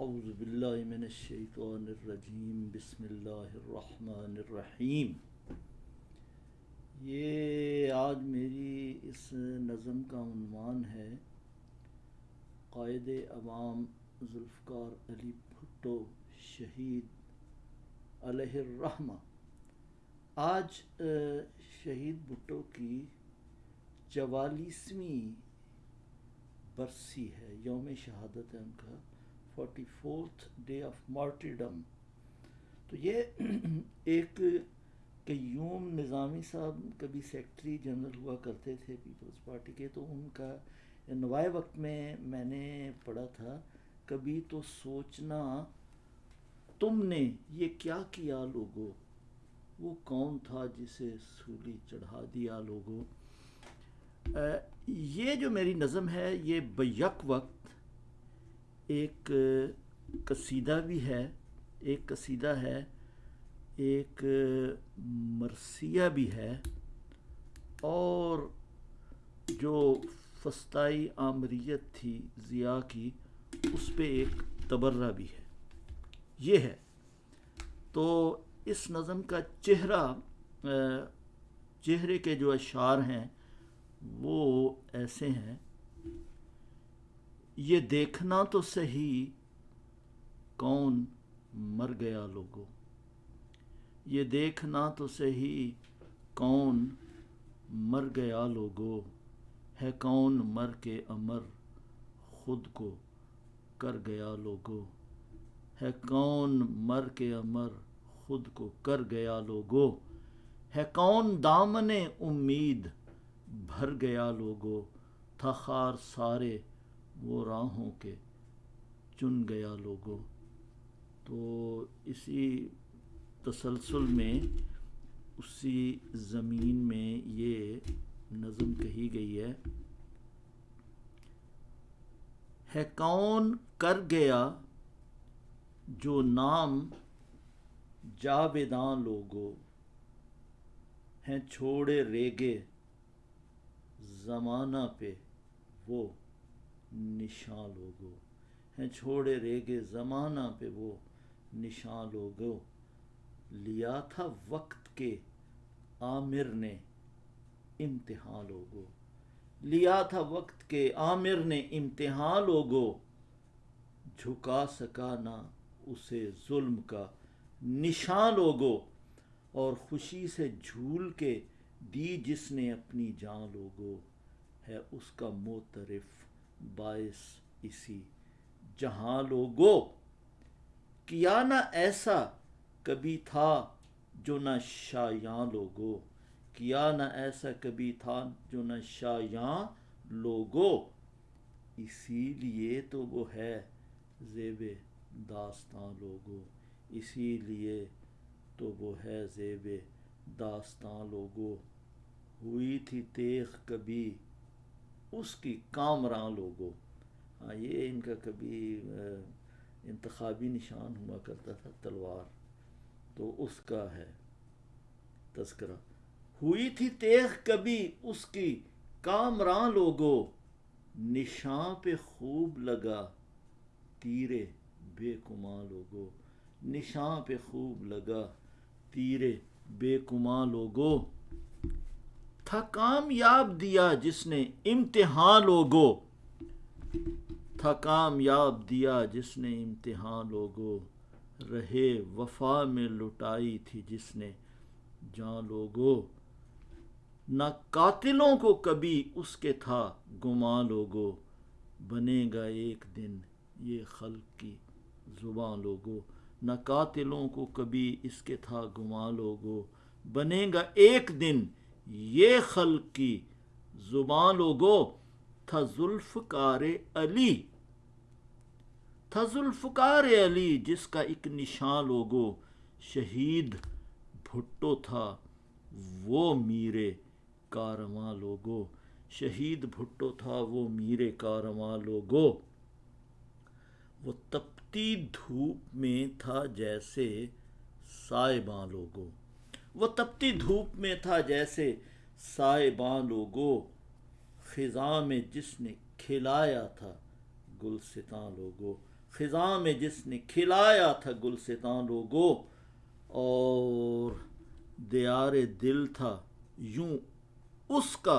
باللہ من الشیطان الرجیم بسم اللہ الرحیم یہ آج میری اس نظم کا عنوان ہے قائد عوام ذوالفقار علی بھٹو شہید علیہ الرحمہ آج شہید بھٹو کی چوالیسویں برسی ہے یوم شہادت ہے ان کا forty fourth day of martyrdom تو یہ ایک قیوم نظامی صاحب کبھی سیکٹری جنرل ہوا کرتے تھے پیپلز پارٹی کے تو ان کا نوائے وقت میں میں نے پڑھا تھا کبھی تو سوچنا تم نے یہ کیا کیا لوگوں وہ کون تھا جسے سولی چڑھا دیا لوگوں یہ جو میری نظم ہے یہ بیک وقت ایک قصیدہ بھی ہے ایک قصیدہ ہے ایک مرثیہ بھی ہے اور جو فستائی آمریت تھی ضیاء کی اس پہ ایک تبرہ بھی ہے یہ ہے تو اس نظم کا چہرہ چہرے کے جو اشعار ہیں وہ ایسے ہیں یہ دیکھنا تو صحیح کون مر گیا لوگو یہ دیکھنا تو صحیح کون مر گیا لوگو ہے کون مر کے امر خود کو کر گیا لوگو ہے کون مر کے امر خود کو کر گیا لوگو ہے کون دامن امید بھر گیا لوگو خار سارے وہ راہوں کے چن گیا لوگوں تو اسی تسلسل میں اسی زمین میں یہ نظم کہی گئی ہے ہے کون کر گیا جو نام جاویداں لوگو ہیں چھوڑے ریگے زمانہ پہ وہ نشان لوگو ہیں چھوڑے رے گے زمانہ پہ وہ نشان لوگو لیا تھا وقت کے عامر نے امتحان لوگو لیا تھا وقت کے عامر نے امتحان لوگو جھکا سکا نہ اسے ظلم کا نشان لوگو اور خوشی سے جھول کے دی جس نے اپنی جان لوگو ہے اس کا موترف باعث اسی جہاں لوگو کیا نہ ایسا کبھی تھا جو نہ شایان لوگو کیا نہ ایسا کبھی تھا جو نہ شایان لوگو اسی لیے تو وہ ہے زیب داستان لوگو اسی لیے تو وہ ہے زیب داستان لوگو ہوئی تھی تیخ کبھی اس کی کامراں لوگو ہاں یہ ان کا کبھی انتخابی نشان ہوا کرتا تھا تلوار تو اس کا ہے تذکرہ ہوئی تھی تیخ کبھی اس کی کامراں لوگو نشاں پہ خوب لگا تیرے بے کماں لوگو نشاں پہ خوب لگا تیرے بے کماں لوگو تھا کامیاب دیا جس نے امتحان لوگو تھا کامیاب دیا جس نے امتحان لوگو رہے وفا میں لٹائی تھی جس نے جان لوگو نہ قاتلوں کو کبھی اس کے تھا گمان لوگو بنے گا ایک دن یہ خلق کی زبان لوگو نہ قاتلوں کو کبھی اس کے تھا گمان لوگو بنے گا ایک دن یہ خلق کی زبان لوگو تھا ذوالفقار علی تھا ذوالفقار علی جس کا ایک نشان لوگو شہید بھٹو تھا وہ میرے کارواں لوگو شہید بھٹو تھا وہ میرے کارواں لوگو وہ تپتی دھوپ میں تھا جیسے سائباں لوگو وہ تپتی دھوپ میں تھا جیسے سائے باں لوگو خزاں میں جس نے کھلایا تھا گل لوگو خزاں میں جس نے کھلایا تھا گلست لوگو اور دیار دل تھا یوں اس کا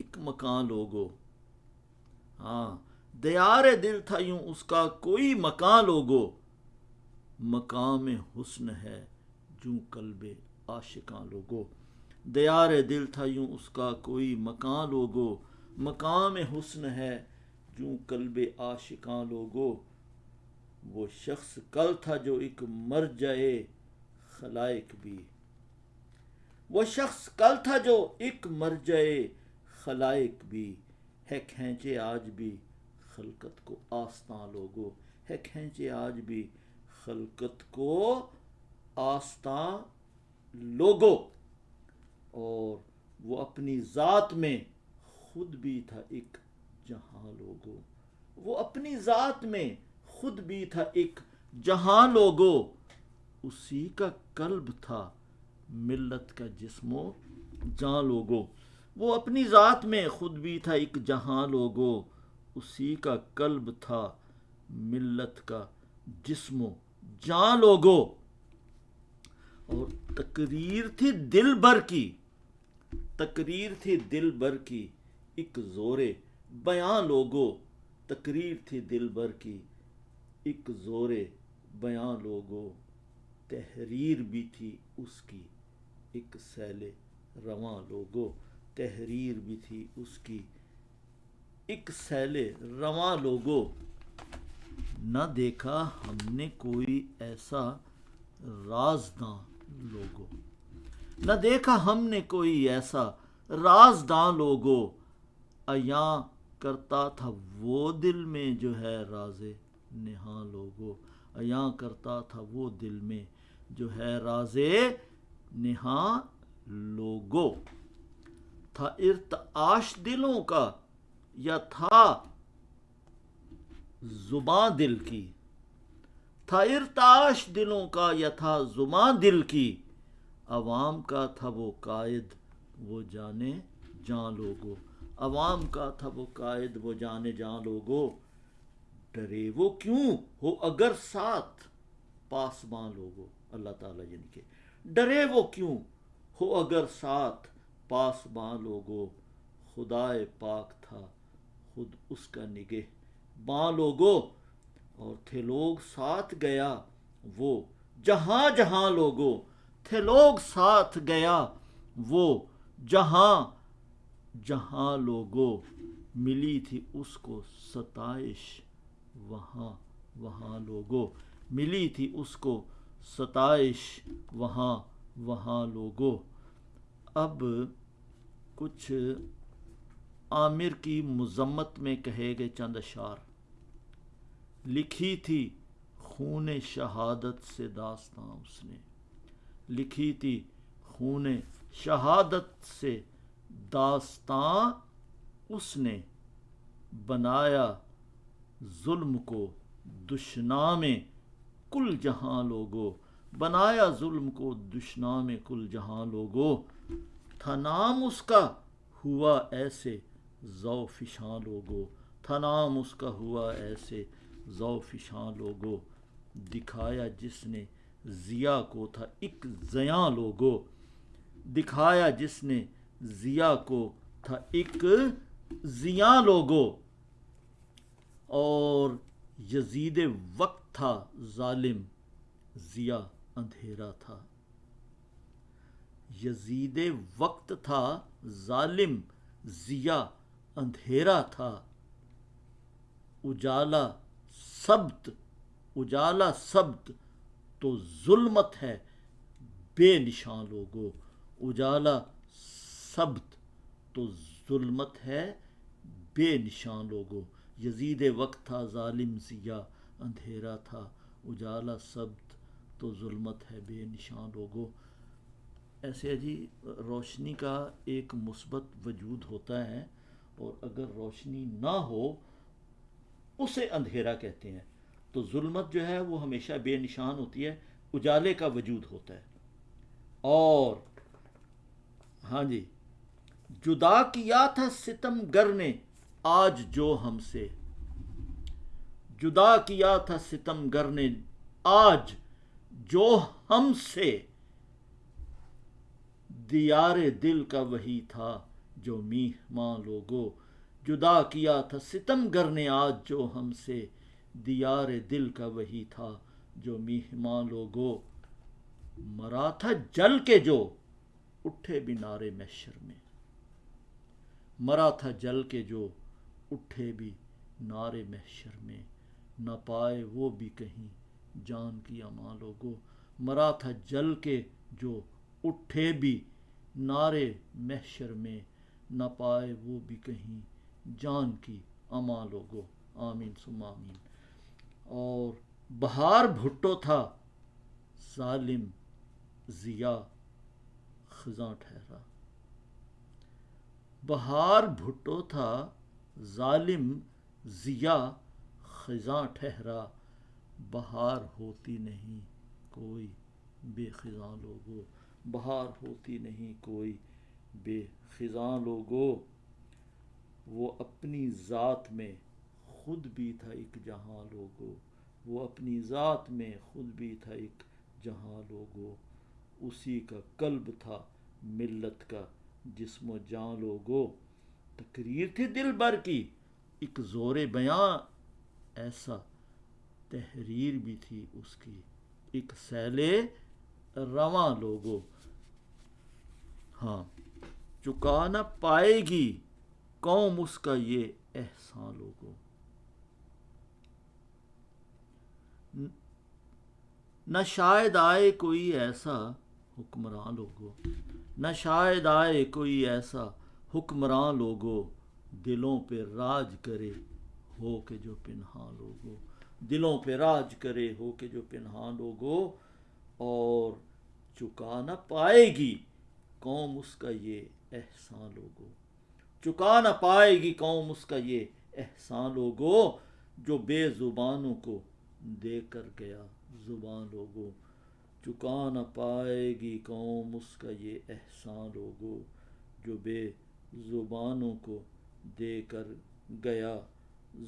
ایک مکان لوگو ہاں دیار دل تھا یوں اس کا کوئی مکان لوگو مقام حسن ہے جوں کلب عاشقاں لوگو دیار دل تھا یوں اس کا کوئی مکاں لوگو مقام حسن ہے جوں کلب عاشقاں لوگو وہ شخص کل تھا جو ایک مر جائے خلائق بھی وہ شخص کل تھا جو ایک مر جائے خلائق بھی ہے کھینچے آج بھی خلقت کو آستان لوگو ہے کھینچے آج بھی خلقت کو آست لوگو اور وہ اپنی ذات میں خود بھی تھا ایک جہاں لوگو وہ اپنی ذات میں خود بھی تھا ایک جہاں لوگو اسی کا قلب تھا ملت کا جسم و جاں لوگو وہ اپنی ذات میں خود بھی تھا ایک جہاں لوگو اسی کا قلب تھا ملت کا جسم و جاں لوگو اور تقریر تھی دل بھر کی تقریر تھی دل بر کی اک زور بیاں لوگو تقریر تھی دل بھر کی اک زور بیاں لوگو تحریر بھی تھی اس کی اک سیل رواں لوگو تحریر بھی تھی اس کی اک سیل رواں لوگو نہ دیکھا ہم نے کوئی ایسا رازداں لوگو نہ دیکھا ہم نے کوئی ایسا راز داں لوگو ایاں کرتا تھا وہ دل میں جو ہے راز نہاں لوگو ایاں کرتا تھا وہ دل میں جو ہے راز نہاں لوگو تھا ارتعاش دلوں کا یا تھا زباں دل کی تھا ارتاش دلوں کا یا تھا زماں دل کی عوام کا تھا وہ قائد وہ جانے جان لوگو عوام کا تھا وہ قائد وہ جانے جان لوگو ڈرے وہ کیوں ہو اگر ساتھ پاسبان لوگو اللہ تعالیٰ جن یعنی کے ڈرے وہ کیوں ہو اگر ساتھ پاسبان لوگو خدائے پاک تھا خود اس کا نگہ باں لوگو اور تھے لوگ ساتھ گیا وہ جہاں جہاں لوگو تھے لوگ ساتھ گیا وہ جہاں جہاں لوگو ملی تھی اس کو ستائش وہاں وہاں لوگو ملی تھی اس کو ستائش وہاں وہاں لوگو اب کچھ عامر کی مذمت میں کہے گئے چند اشار لکھی تھی خون شہادت سے داستان اس نے لکھی تھی خون شہادت سے داستان اس نے بنایا ظلم کو میں کل جہاں لوگو بنایا ظلم کو دشنا میں کل جہاں لوگو تھا نام اس کا ہوا ایسے ذو فشاں لوگو نام اس کا ہوا ایسے ذوفشاں لوگو دکھایا جس نے ضیا کو تھا اک زیاں لوگو دکھایا جس نے ضیا کو تھا اک ضیا لوگو اور یزید وقت تھا ظالم ضیا اندھیرا تھا یزید وقت تھا ظالم ضیا اندھیرا تھا اجالا سبت اجالا سبت تو ظلمت ہے بے نشان لوگو اجالا سبت تو ظلمت ہے بے نشان لوگو یزید وقت تھا ظالم ضیا اندھیرا تھا اجالا سبت تو ظلمت ہے بے نشان لوگو ایسے جی روشنی کا ایک مثبت وجود ہوتا ہے اور اگر روشنی نہ ہو اسے اندھیرا کہتے ہیں تو ظلمت جو ہے وہ ہمیشہ بے نشان ہوتی ہے اجالے کا وجود ہوتا ہے اور ہاں جی جدا کیا تھا ستم گر نے آج جو ہم سے جدا کیا تھا ستم گر نے آج جو ہم سے دیار دل کا وہی تھا جو میہ ماں لوگوں جدا کیا تھا ستم گر نے آج جو ہم سے دیار دل کا وہی تھا جو لوگو مرا تھا جل کے جو اٹھے بھی نعرے محشر میں مرا تھا جل کے جو اٹھے بھی نعرے محشر میں نہ پائے وہ بھی کہیں جان کی اماں لوگو مرا تھا جل کے جو اٹھے بھی نعرے محشر میں نہ پائے وہ بھی کہیں جان کی اماں لوگو آمین سم آمین اور بہار بھٹو تھا ظالم ضیا خزاں ٹھہرا بہار بھٹو تھا ظالم ضیا خزاں ٹھہرا بہار ہوتی نہیں کوئی بے خزاں لوگو بہار ہوتی نہیں کوئی بے خزاں لوگو وہ اپنی ذات میں خود بھی تھا ایک جہاں لوگو وہ اپنی ذات میں خود بھی تھا ایک جہاں لوگو اسی کا قلب تھا ملت کا جسم و جاں لوگو تقریر تھی دل بھر کی ایک زور بیاں ایسا تحریر بھی تھی اس کی ایک سیلے رواں لوگو ہاں چکا نہ پائے گی قوم اس کا یہ احسان لوگوں نہ شاید آئے کوئی ایسا حکمران لوگو نہ شاید آئے کوئی ایسا حکمران لوگو دلوں پہ راج کرے ہو کے جو پنہاں لوگو دلوں پہ راج کرے ہو کے جو پنہاں لوگو اور چکا نہ پائے گی قوم اس کا یہ احسان لوگو چکا نہ پائے گی قوم اس کا یہ احسان لوگو جو بے زبانوں کو دے کر گیا زبان لوگو چکا نہ پائے گی قوم اس کا یہ احسان لوگو جو بے زبانوں کو دے کر گیا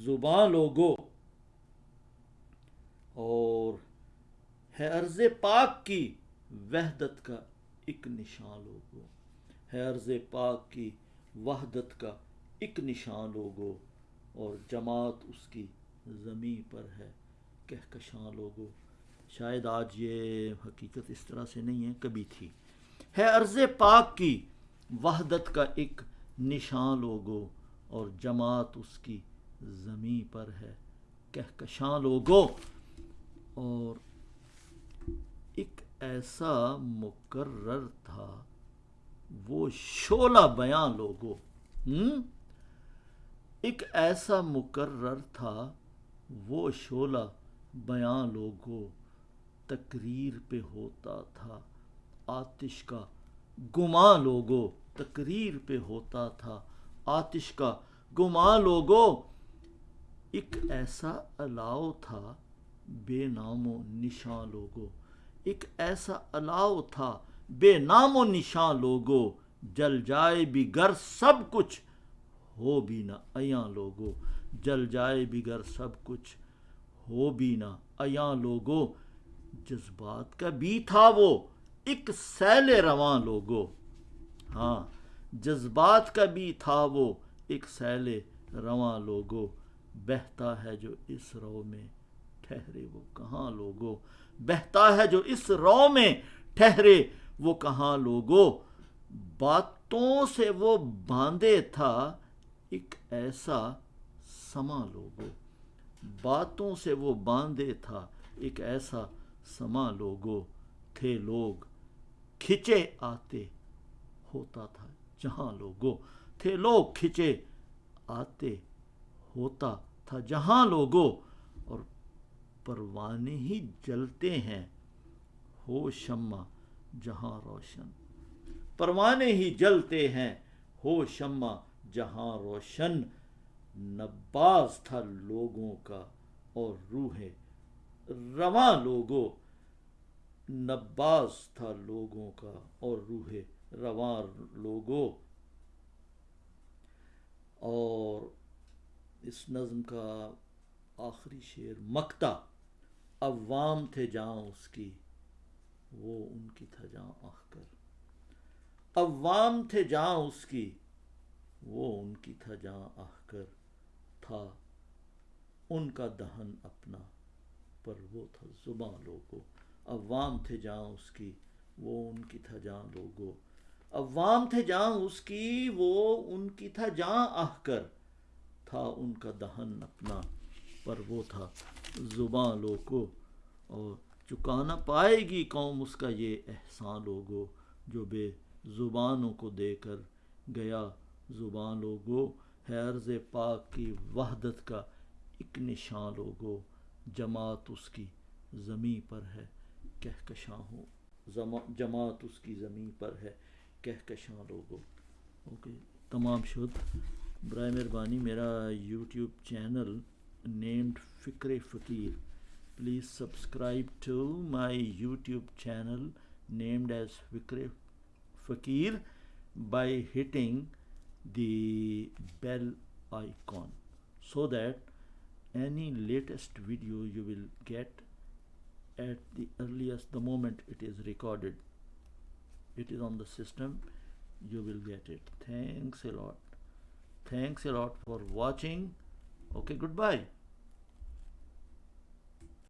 زبان لوگو اور ہے عرض پاک کی وحدت کا ایک نشان لوگو ہے عرض پاک کی وحدت کا ایک نشان لوگو اور جماعت اس کی زمیں پر ہے کہکشاں لوگو شاید آج یہ حقیقت اس طرح سے نہیں ہے کبھی تھی ہے عرض پاک کی وحدت کا ایک نشان لوگو اور جماعت اس کی زمیں پر ہے کہکشاں لوگو اور ایک ایسا مقرر تھا وہ شولہ بیاں لوگو ایک ایسا مقرر تھا وہ شولہ بیاں لوگو تقریر پہ ہوتا تھا آتش کا گماں لوگو تقریر پہ ہوتا تھا آتش کا گماں لوگو ایک ایسا الاؤ تھا بے نام و نشاں لوگو ایک ایسا الاؤ تھا بے نام و نشاں لوگو جل جائے بگر سب کچھ ہو بھی نہ ایاں لوگو جل جائے گر سب کچھ ہو بھی نہ ایاں لوگو جذبات کا بھی تھا وہ ایک سیل رواں لوگو ہاں جذبات کا بھی تھا وہ ایک سیل رواں لوگو بہتا ہے جو اس رو میں ٹھہرے وہ کہاں لوگو بہتا ہے جو اس رو میں ٹھہرے وہ کہاں لوگو باتوں سے وہ باندھے تھا ایک ایسا سما لوگو باتوں سے وہ باندھے تھا ایک ایسا سما لوگو تھے لوگ کھچے آتے ہوتا تھا جہاں لوگو تھے لوگ کھچے آتے ہوتا تھا جہاں لوگو اور پروانے ہی جلتے ہیں ہو شمع جہاں روشن پروانے ہی جلتے ہیں ہو شمع جہاں روشن نباز تھا لوگوں کا اور روح رواں لوگوں نباز تھا لوگوں کا اور روح رواں لوگوں اور اس نظم کا آخری شعر مکتا عوام تھے جاؤں اس کی وہ ان کی تھا جاں کر عوام تھے جاں اس کی وہ ان کی تھا جاں آہ کر تھا ان کا دہن اپنا پر وہ تھا زباں لوگو عوام تھے جاں اس کی وہ ان کی تھا جاں لوگو عوام تھے جاں اس کی وہ ان کی تھا جاں آہ کر تھا ان کا دہن اپنا پر وہ تھا زباں لوگو اور چکا نہ پائے گی قوم اس کا یہ احسان لوگو جو بے زبانوں کو دے کر گیا زبان لوگو ہے عرض پاک کی وحدت کا ایک نشان لوگو جماعت اس کی زمیں پر ہے کہکشاں ہو جماعت اس کی زمیں پر ہے کہکشاں لوگو اوکے تمام شد برائے مہربانی میرا یوٹیوب چینل نیمڈ فکر فقیر please subscribe to my YouTube channel named as Fikre Fakir by hitting the bell icon, so that any latest video you will get at the earliest, the moment it is recorded, it is on the system, you will get it. Thanks a lot. Thanks a lot for watching. Okay, goodbye.